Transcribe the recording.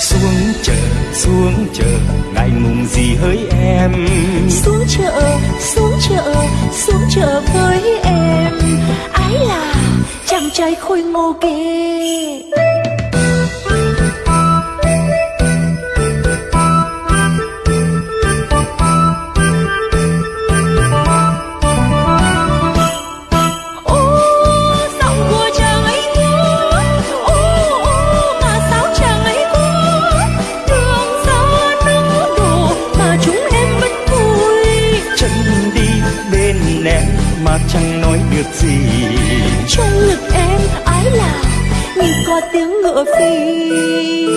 xuống chợ xuống chợ ngại ngùng gì hỡi em? Xuống chợ xuống chợ xuống chợ với em. Ái là chàng trai khôi ngô kia. Mà chẳng nói được gì. Trong ngực em ái là như có tiếng ngựa phi.